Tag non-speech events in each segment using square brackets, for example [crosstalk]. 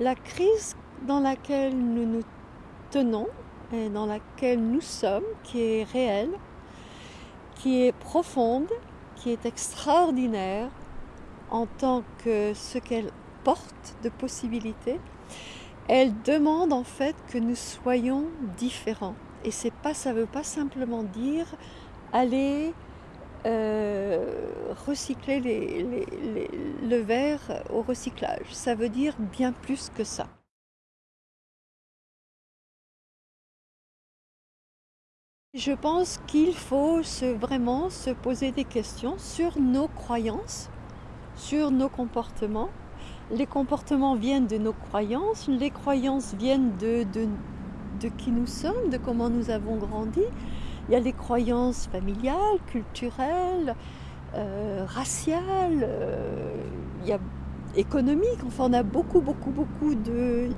La crise dans laquelle nous nous tenons et dans laquelle nous sommes, qui est réelle, qui est profonde, qui est extraordinaire en tant que ce qu'elle porte de possibilités, elle demande en fait que nous soyons différents. Et pas, ça ne veut pas simplement dire aller euh, recycler le verre au recyclage. Ça veut dire bien plus que ça. Je pense qu'il faut vraiment se poser des questions sur nos croyances, sur nos comportements. Les comportements viennent de nos croyances, les croyances viennent de, qui nous sommes, de comment nous avons grandi. Il y a les croyances familiales, culturelles, euh, raciales, euh, économiques. Enfin, on a beaucoup, beaucoup, beaucoup de,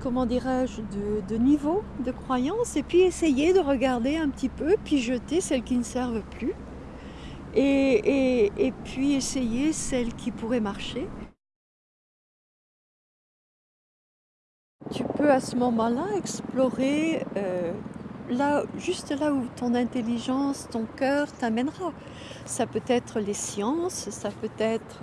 comment dirais-je, de, niveaux de croyances, et puis essayer de regarder un petit peu, puis jeter celles qui ne servent plus, et, puis essayer celles qui pourraient marcher. Tu peux à ce moment-là explorer euh, juste là où ton intelligence, ton cœur t'amènera. Ça peut être les sciences, ça peut être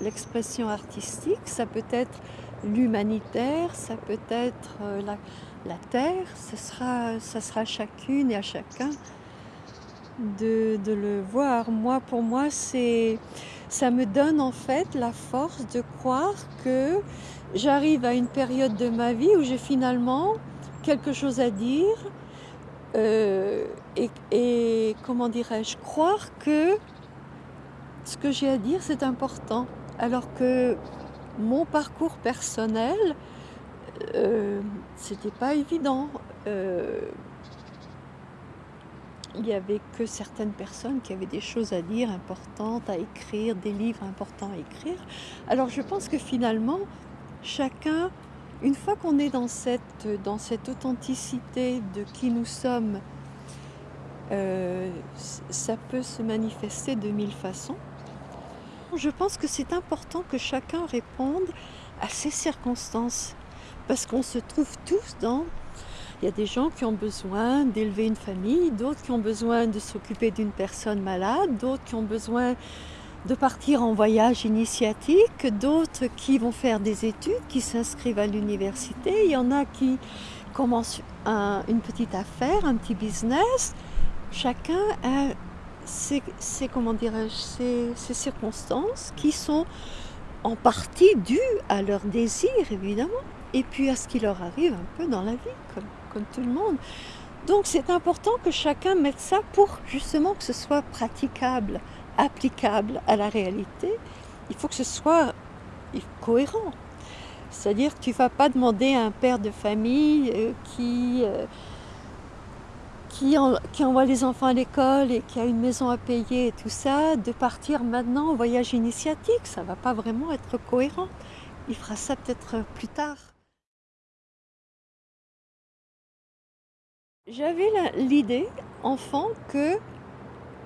l'expression artistique, ça peut être l'humanitaire, ça peut être euh, la, terre, ce sera, ça sera chacune et à chacun de, le voir. Moi, pour moi, c'est, ça me donne en fait la force de croire que j'arrive à une période de ma vie où j'ai finalement quelque chose à dire euh, et, comment dirais-je, croire que ce que j'ai à dire c'est important. Alors que mon parcours personnel, euh, c'était pas évident. Euh, il n'y avait que certaines personnes qui avaient des choses à dire importantes à écrire, des livres importants à écrire. Alors je pense que finalement, chacun, une fois qu'on est dans cette, authenticité de qui nous sommes, euh, ça peut se manifester de mille façons. Je pense que c'est important que chacun réponde à ses circonstances, parce qu'on se trouve tous dans... Il y a des gens qui ont besoin d'élever une famille, d'autres qui ont besoin de s'occuper d'une personne malade, d'autres qui ont besoin de partir en voyage initiatique, d'autres qui vont faire des études, qui s'inscrivent à l'université, il y en a qui commencent une petite affaire, un petit business. Chacun a ces, circonstances qui sont en partie dues à leur désir, évidemment, et puis à ce qui leur arrive un peu dans la vie, comme tout le monde. Donc c'est important que chacun mette ça pour justement que ce soit praticable, applicable à la réalité. Il faut que ce soit cohérent. C'est-à-dire que tu ne vas pas demander à un père de famille euh, qui... Euh, qui, envoie les enfants à l'école et qui a une maison à payer et tout ça, de partir maintenant au voyage initiatique. Ça ne va pas vraiment être cohérent. Il fera ça peut-être plus tard. J'avais l'idée, enfant, que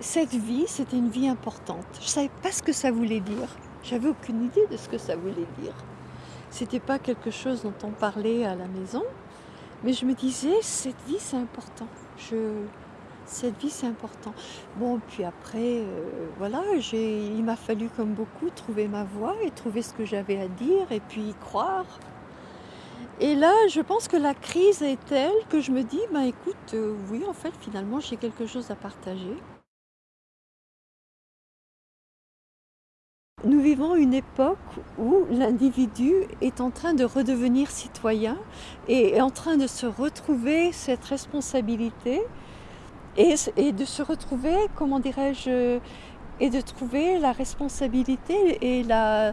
cette vie, c'était une vie importante. Je ne savais pas ce que ça voulait dire. J'avais aucune idée de ce que ça voulait dire. C'était pas quelque chose dont on parlait à la maison, mais je me disais, cette vie, c'est important cette vie c'est important. Bon, puis après, euh, voilà, il m'a fallu comme beaucoup trouver ma voie et trouver ce que j'avais à dire et puis y croire. Et là, je pense que la crise est telle que je me dis, ben écoute, euh, oui, en fait, finalement, j'ai quelque chose à partager. Nous vivons une époque où l'individu est en train de redevenir citoyen et est en train de se retrouver cette responsabilité et, de se retrouver, comment dirais-je, et de trouver la responsabilité et la,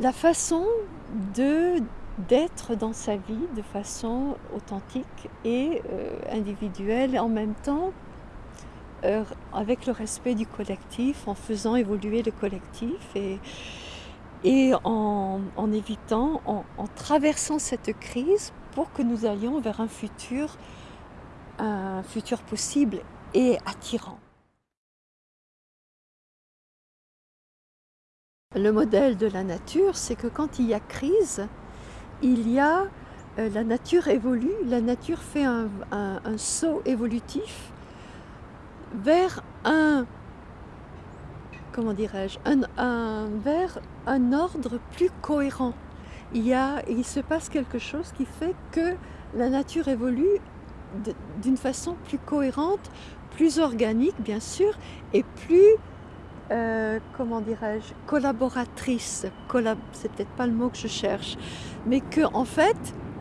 la façon d'être dans sa vie de façon authentique et euh, individuelle en même temps euh, avec le respect du collectif, en faisant évoluer le collectif et, en, évitant, en, traversant cette crise pour que nous allions vers un futur, un futur possible et attirant. le modèle de la nature, c'est que quand il y a crise, il y a, euh, la nature évolue, la nature fait un, saut évolutif vers un, comment dirais-je, un, vers un ordre plus cohérent. Il, y a, il se passe quelque chose qui fait que la nature évolue d'une façon plus cohérente, plus organique bien sûr, et plus euh, comment dirais-je, collaboratrice, c'est peut-être pas le mot que je cherche, mais que en fait,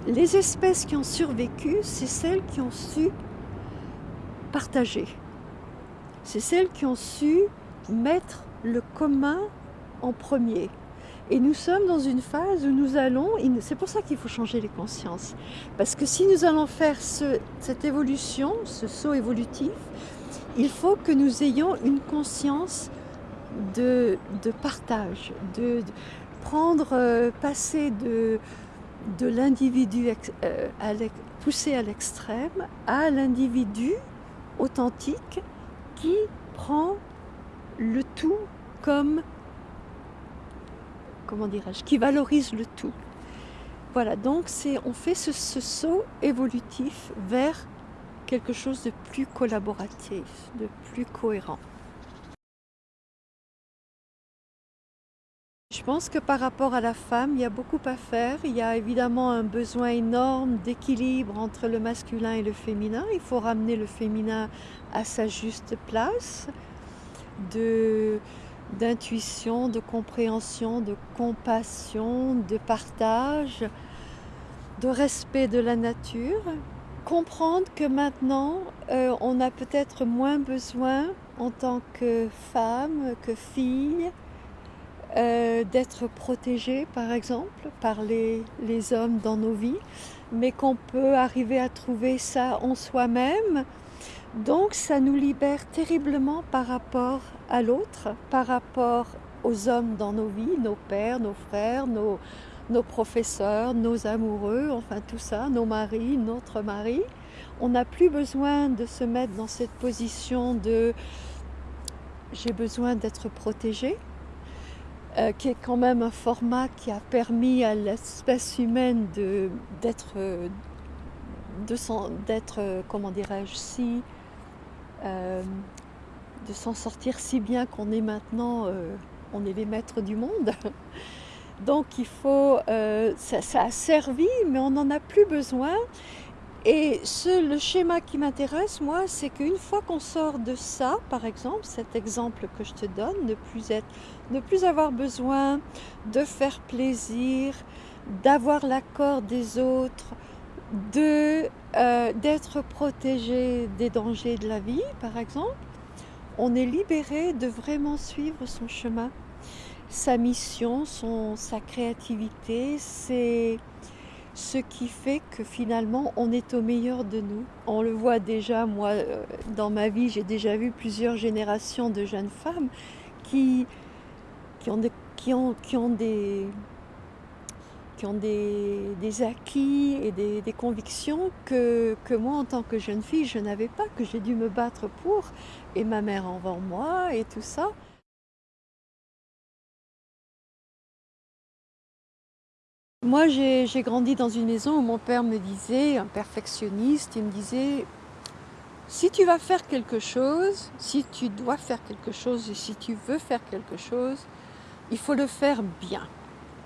les espèces qui ont survécu, c'est celles qui ont su partager. C'est celles qui ont su mettre le commun en premier. Et nous sommes dans une phase où nous allons, c'est pour ça qu'il faut changer les consciences, parce que si nous allons faire cette évolution, ce saut évolutif, il faut que nous ayons une conscience de, partage, de, prendre, euh, passer de, l'individu euh, poussé à l'extrême à l'individu authentique qui prend le tout comme, comment dirais-je, qui valorise le tout. Voilà, donc on fait ce, ce saut évolutif vers quelque chose de plus collaboratif, de plus cohérent. Je pense que par rapport à la femme, il y a beaucoup à faire. Il y a évidemment un besoin énorme d'équilibre entre le masculin et le féminin. Il faut ramener le féminin à sa juste place, d'intuition, de compréhension, de compassion, de partage, de respect de la nature. Comprendre que maintenant, euh, on a peut-être moins besoin en tant que femme, que fille, d'être protégé par exemple par les, les, hommes dans nos vies, mais qu'on peut arriver à trouver ça en soi-même. Donc ça nous libère terriblement par rapport à l'autre, par rapport aux hommes dans nos vies, nos pères, nos frères, nos, nos professeurs, nos amoureux, enfin tout ça, nos maris, notre mari. On n'a plus besoin de se mettre dans cette position de j'ai besoin d'être protégé, euh, qui est quand même un format qui a permis à l'espèce humaine d'être, d'être, comment dirais-je, si, euh, de s'en sortir si bien qu'on est maintenant, euh, on est les maîtres du monde. [laughs] Donc il faut, ça, ça, a servi, mais on n'en a plus besoin. Et le schéma qui m'intéresse, moi, c'est qu'une fois qu'on sort de ça, par exemple, cet exemple que je te donne, ne plus, être, ne plus avoir besoin de faire plaisir, d'avoir l'accord des autres, de, euh, d'être protégé des dangers de la vie, par exemple, on est libéré de vraiment suivre son chemin, sa mission, son, sa créativité, c'est ce qui fait que finalement on est au meilleur de nous. On le voit déjà, moi euh, dans ma vie j'ai déjà vu plusieurs générations de jeunes femmes qui, qui, ont, des, qui, ont, qui ont, des, qui ont des, des acquis et des, des convictions que, que, moi en tant que jeune fille je n'avais pas, que j'ai dû me battre pour, et ma mère avant moi et tout ça. Moi, j'ai grandi dans une maison où mon père me disait, un perfectionniste, il me disait, si tu vas faire quelque chose, si tu dois faire quelque chose et si tu veux faire quelque chose, il faut le faire bien.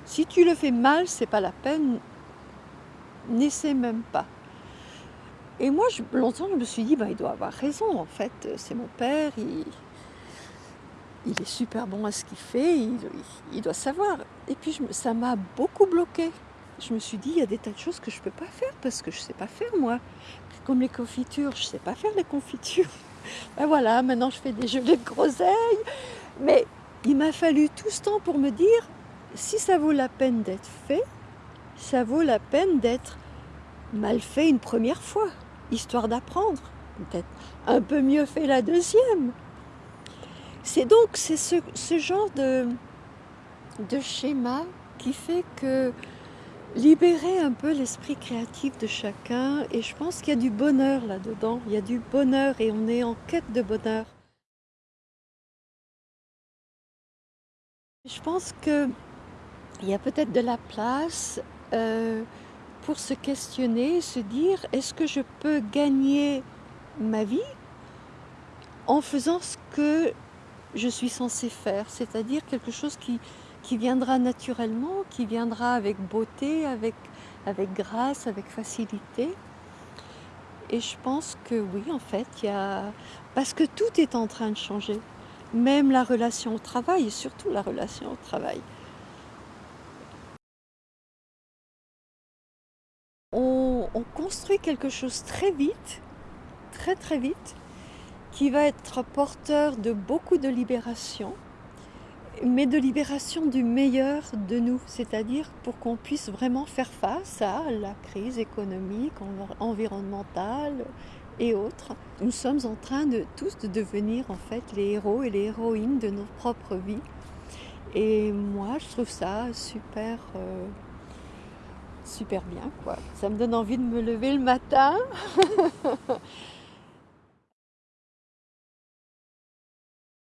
Si tu le fais mal, c'est pas la peine, n'essaie même pas. Et moi, longtemps, je me suis dit, bah, il doit avoir raison, en fait, c'est mon père, il, il est super bon à ce qu'il fait, il, doit savoir. Et puis ça m'a beaucoup bloqué. Je me suis dit, il y a des tas de choses que je ne peux pas faire parce que je ne sais pas faire moi. Comme les confitures, je ne sais pas faire les confitures. [laughs] Ben voilà, maintenant je fais des gelées de groseilles. Mais il m'a fallu tout ce temps pour me dire, si ça vaut la peine d'être fait, ça vaut la peine d'être mal fait une première fois, histoire d'apprendre. Peut-être un peu mieux fait la deuxième. C'est donc ce, genre de, de schéma qui fait que libérer un peu l'esprit créatif de chacun et je pense qu'il y a du bonheur là-dedans, il y a du bonheur et on est en quête de bonheur. Je pense qu'il y a peut-être de la place euh, pour se questionner, se dire est-ce que je peux gagner ma vie en faisant ce que je suis censée faire, c'est-à-dire quelque chose qui, qui viendra naturellement, qui viendra avec beauté, avec, avec grâce, avec facilité. Et je pense que oui, en fait, il y a... Parce que tout est en train de changer. Même la relation au travail, et surtout la relation au travail. On, on construit quelque chose très vite, très très vite, qui va être porteur de beaucoup de libération, mais de libération du meilleur de nous, c'est-à-dire pour qu'on puisse vraiment faire face à la crise économique, environnementale et autres. Nous sommes en train de tous de devenir en fait les héros et les héroïnes de nos propres vies. Et moi, je trouve ça super, euh, super bien, quoi. Ça me donne envie de me lever le matin. [laughs]